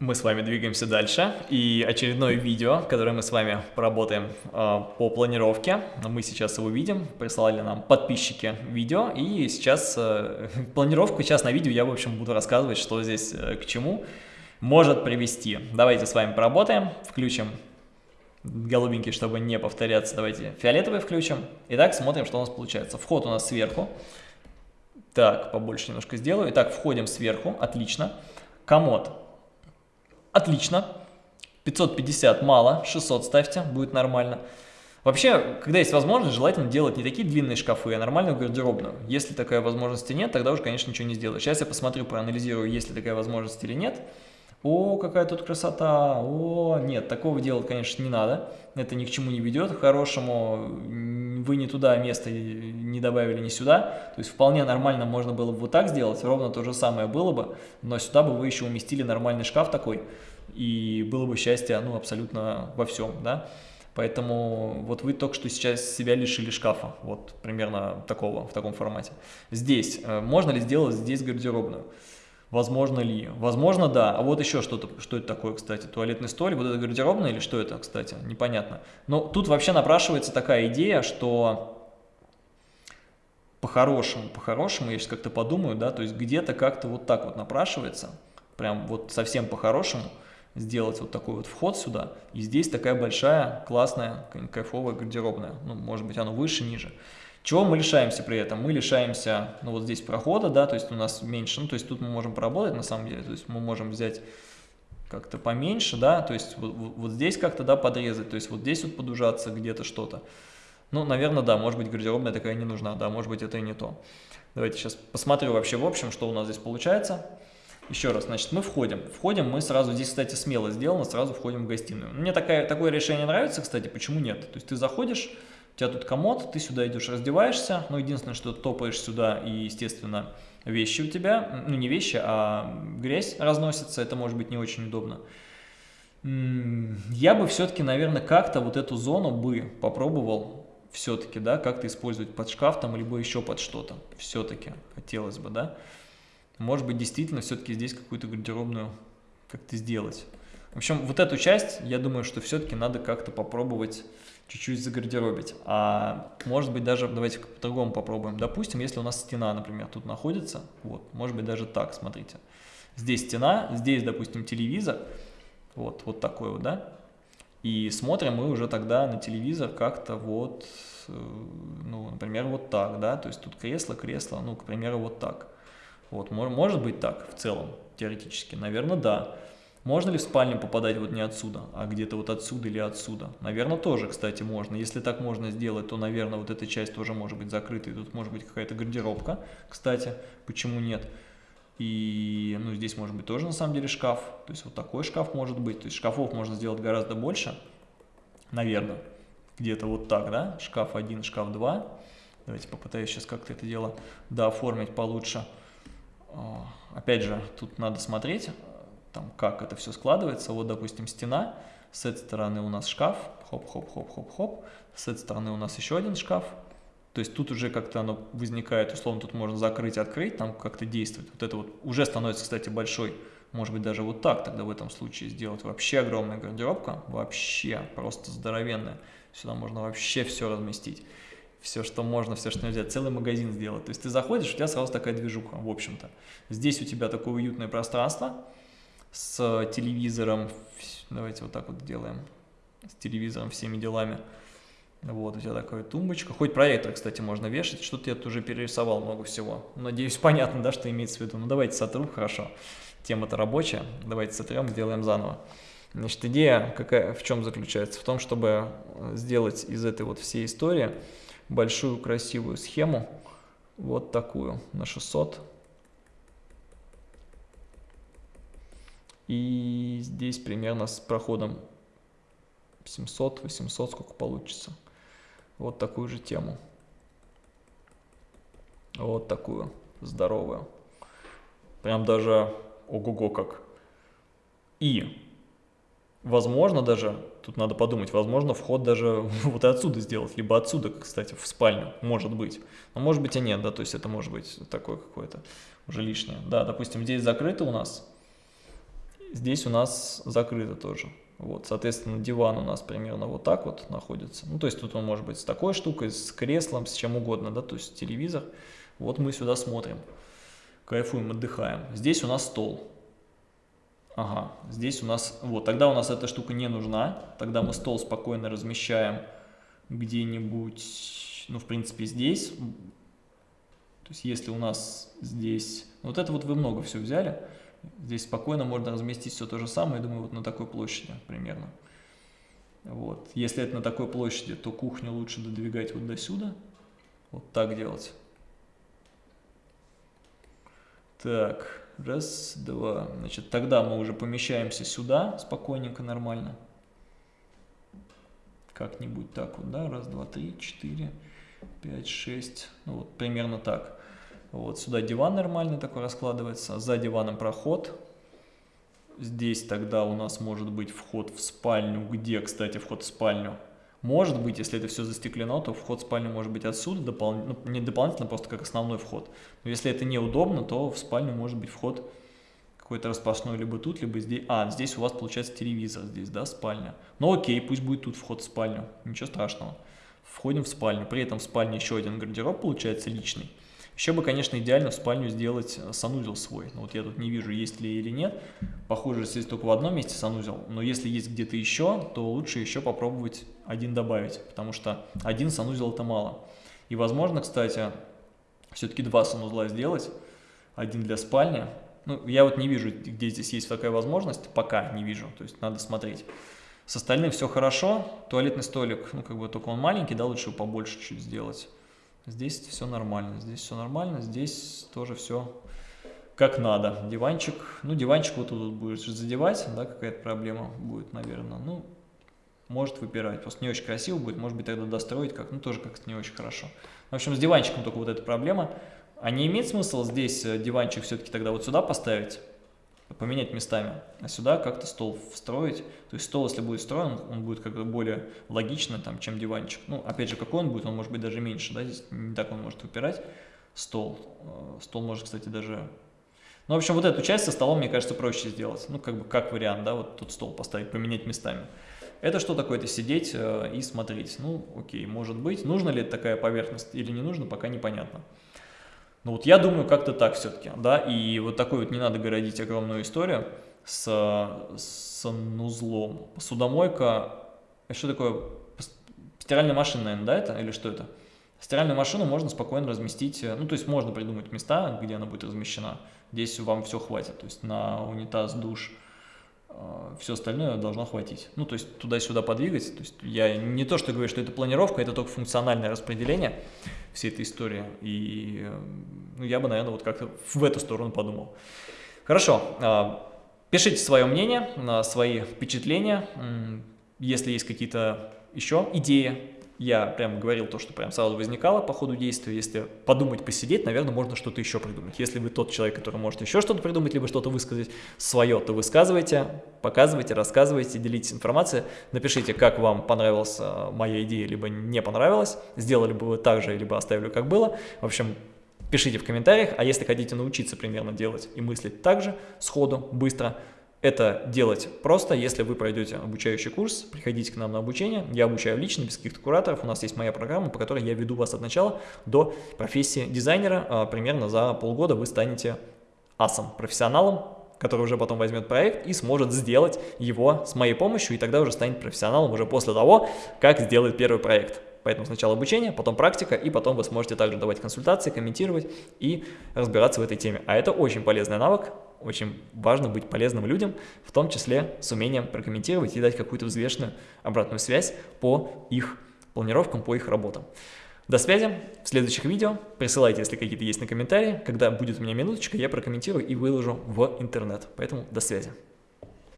Мы с вами двигаемся дальше, и очередное видео, которое мы с вами поработаем э, по планировке, мы сейчас его видим, прислали нам подписчики видео, и сейчас э, планировку сейчас на видео я, в общем, буду рассказывать, что здесь э, к чему может привести. Давайте с вами поработаем, включим голубенький, чтобы не повторяться, давайте фиолетовый включим. Итак, смотрим, что у нас получается. Вход у нас сверху. Так, побольше немножко сделаю. Итак, входим сверху, отлично. Комод Отлично. 550 мало, 600 ставьте, будет нормально. Вообще, когда есть возможность, желательно делать не такие длинные шкафы, а нормальную гардеробную. Если такой возможности нет, тогда уже, конечно, ничего не сделаешь. Сейчас я посмотрю, проанализирую, есть ли такая возможность или нет. О, какая тут красота! О, нет, такого делать, конечно, не надо. Это ни к чему не ведет. Хорошему вы не туда место не добавили, не сюда. То есть вполне нормально можно было бы вот так сделать, ровно то же самое было бы, но сюда бы вы еще уместили нормальный шкаф такой, и было бы счастье, ну, абсолютно во всем, да. Поэтому вот вы только что сейчас себя лишили шкафа, вот примерно такого, в таком формате. Здесь, э, можно ли сделать здесь гардеробную? Возможно ли? Возможно, да. А вот еще что-то, что это такое, кстати, туалетный столик, вот это гардеробная или что это, кстати, непонятно. Но тут вообще напрашивается такая идея, что по-хорошему, по-хорошему, я сейчас как-то подумаю, да, то есть где-то как-то вот так вот напрашивается, прям вот совсем по-хорошему сделать вот такой вот вход сюда, и здесь такая большая, классная, кайфовая гардеробная, ну, может быть, оно выше, ниже. Чего мы лишаемся при этом? Мы лишаемся, ну вот здесь прохода, да, то есть у нас меньше, ну то есть тут мы можем поработать на самом деле, то есть мы можем взять как-то поменьше, да, то есть вот, вот здесь как-то, да, подрезать, то есть вот здесь вот подужаться где-то что-то. Ну, наверное, да, может быть гардеробная такая не нужна, да, может быть это и не то. Давайте сейчас посмотрю вообще в общем, что у нас здесь получается. Еще раз, значит, мы входим. Входим мы сразу, здесь, кстати, смело сделано, сразу входим в гостиную. Мне такая, такое решение нравится, кстати, почему нет? То есть ты заходишь, у тебя тут комод, ты сюда идешь, раздеваешься, но единственное, что топаешь сюда, и, естественно, вещи у тебя, ну не вещи, а грязь разносится, это может быть не очень удобно. Я бы все-таки, наверное, как-то вот эту зону бы попробовал все-таки, да, как-то использовать под шкаф там, либо еще под что-то, все-таки хотелось бы, да. Может быть, действительно, все-таки здесь какую-то гардеробную как-то сделать. В общем, вот эту часть, я думаю, что все-таки надо как-то попробовать чуть-чуть загардеробить. А может быть даже, давайте по-другому попробуем. Допустим, если у нас стена, например, тут находится, вот, может быть даже так, смотрите. Здесь стена, здесь, допустим, телевизор, вот, вот такой вот, да. И смотрим мы уже тогда на телевизор как-то вот, э, ну, например, вот так, да. То есть тут кресло, кресло, ну, к примеру, вот так. Вот, может быть так в целом, теоретически, наверное, да. Можно ли в спальню попадать вот не отсюда, а где-то вот отсюда или отсюда? Наверное, тоже, кстати, можно. Если так можно сделать, то, наверное, вот эта часть тоже может быть закрыта. И тут может быть какая-то гардеробка, кстати, почему нет? И, ну, здесь может быть тоже, на самом деле, шкаф. То есть вот такой шкаф может быть. То есть шкафов можно сделать гораздо больше, наверное. Где-то вот так, да? Шкаф 1, шкаф 2. Давайте попытаюсь сейчас как-то это дело дооформить получше. А, опять же, тут надо смотреть там, как это все складывается. Вот, допустим, стена, с этой стороны у нас шкаф, хоп-хоп-хоп-хоп-хоп, с этой стороны у нас еще один шкаф. То есть тут уже как-то оно возникает, условно, тут можно закрыть, открыть, там как-то действовать. Вот это вот уже становится, кстати, большой, может быть, даже вот так тогда в этом случае сделать. Вообще огромная гардеробка, вообще просто здоровенная. Сюда можно вообще все разместить. Все, что можно, все, что нельзя. Целый магазин сделать. То есть ты заходишь, у тебя сразу такая движуха, в общем-то. Здесь у тебя такое уютное пространство с телевизором, давайте вот так вот делаем, с телевизором, всеми делами. Вот, у тебя такая тумбочка. Хоть проектор, кстати, можно вешать. Что-то я тут уже перерисовал много всего. Надеюсь, понятно, да, что имеется в виду. Ну, давайте сотру, хорошо. Тема-то рабочая. Давайте сотрем, сделаем заново. Значит, идея какая, в чем заключается? В том, чтобы сделать из этой вот всей истории большую красивую схему. Вот такую, на 600 И здесь примерно с проходом 700-800, сколько получится. Вот такую же тему. Вот такую, здоровую. Прям даже ого-го как. И, возможно даже, тут надо подумать, возможно вход даже вот отсюда сделать, либо отсюда, кстати, в спальню, может быть. Но может быть и нет, да, то есть это может быть такое какое-то уже лишнее. Да, допустим, здесь закрыто у нас, Здесь у нас закрыто тоже. Вот, соответственно, диван у нас примерно вот так вот находится. Ну, то есть тут он может быть с такой штукой, с креслом, с чем угодно, да, то есть телевизор. Вот мы сюда смотрим, кайфуем, отдыхаем. Здесь у нас стол. Ага, здесь у нас, вот, тогда у нас эта штука не нужна. Тогда мы стол спокойно размещаем где-нибудь, ну, в принципе, здесь. То есть если у нас здесь, вот это вот вы много все взяли, Здесь спокойно можно разместить все то же самое, думаю, вот на такой площади примерно. Вот. Если это на такой площади, то кухню лучше додвигать вот до сюда. Вот так делать. Так, раз, два. Значит, тогда мы уже помещаемся сюда спокойненько, нормально. Как-нибудь так вот, да? Раз, два, три, четыре, пять, шесть. Ну вот примерно так. Вот сюда диван нормальный такой раскладывается, за диваном проход. Здесь тогда у нас может быть вход в спальню. Где, кстати, вход в спальню? Может быть, если это все застеклено, то вход в спальню может быть отсюда, допол... ну, не дополнительно, просто как основной вход. Но если это неудобно, то в спальню может быть вход какой-то распашной либо тут, либо здесь. А, здесь у вас получается телевизор, здесь, да, спальня. Ну окей, пусть будет тут вход в спальню, ничего страшного. Входим в спальню, при этом в спальне еще один гардероб получается личный. Еще бы, конечно, идеально в спальню сделать э, санузел свой. Но вот я тут не вижу, есть ли или нет. Похоже, здесь только в одном месте санузел. Но если есть где-то еще, то лучше еще попробовать один добавить. Потому что один санузел это мало. И возможно, кстати, все-таки два санузла сделать. Один для спальни. Ну, я вот не вижу, где здесь есть такая возможность. Пока не вижу. То есть надо смотреть. С остальным все хорошо. Туалетный столик, ну, как бы только он маленький, да, лучше побольше чуть сделать. Здесь все нормально, здесь все нормально, здесь тоже все как надо. Диванчик, ну диванчик вот тут будешь задевать, да, какая-то проблема будет, наверное. Ну, может выпирать, просто не очень красиво будет, может быть тогда достроить как, ну тоже как-то не очень хорошо. В общем, с диванчиком только вот эта проблема. А не имеет смысла здесь э, диванчик все-таки тогда вот сюда поставить? Поменять местами, а сюда как-то стол встроить. То есть стол, если будет встроен, он будет как бы более логично, там, чем диванчик. Ну, опять же, какой он будет, он может быть даже меньше, да, здесь не так он может выпирать. Стол, э, стол может, кстати, даже... Ну, в общем, вот эту часть со столом, мне кажется, проще сделать. Ну, как бы, как вариант, да, вот тут стол поставить, поменять местами. Это что такое-то сидеть э, и смотреть? Ну, окей, может быть. Нужна ли такая поверхность или не нужно, пока непонятно. Ну вот я думаю, как-то так все-таки, да, и вот такой вот не надо городить огромную историю с, с санузлом. Посудомойка, что такое, стиральная машина, наверное, да, это, или что это? Стиральную машину можно спокойно разместить, ну, то есть можно придумать места, где она будет размещена. Здесь вам все хватит, то есть на унитаз, душ, а, все остальное должно хватить. Ну, то есть туда-сюда подвигать. То есть я не то, что говорю, что это планировка, это только функциональное распределение всей этой истории. И ну, я бы, наверное, вот как-то в эту сторону подумал. Хорошо. А, пишите свое мнение, свои впечатления. Если есть какие-то еще идеи, я прям говорил то, что прям сразу возникало по ходу действия. Если подумать, посидеть, наверное, можно что-то еще придумать. Если вы тот человек, который может еще что-то придумать, либо что-то высказать свое, то высказывайте, показывайте, рассказывайте, делитесь информацией. Напишите, как вам понравилась э, моя идея, либо не понравилась. Сделали бы вы так же, либо оставили как было. В общем, пишите в комментариях. А если хотите научиться примерно делать и мыслить так же, сходу, быстро, это делать просто, если вы пройдете обучающий курс, приходите к нам на обучение, я обучаю лично, без каких-то кураторов, у нас есть моя программа, по которой я веду вас от начала до профессии дизайнера, а, примерно за полгода вы станете асом, профессионалом, который уже потом возьмет проект и сможет сделать его с моей помощью, и тогда уже станет профессионалом уже после того, как сделает первый проект. Поэтому сначала обучение, потом практика, и потом вы сможете также давать консультации, комментировать и разбираться в этой теме. А это очень полезный навык, очень важно быть полезным людям, в том числе с умением прокомментировать и дать какую-то взвешенную обратную связь по их планировкам, по их работам. До связи в следующих видео. Присылайте, если какие-то есть на комментарии. Когда будет у меня минуточка, я прокомментирую и выложу в интернет. Поэтому до связи.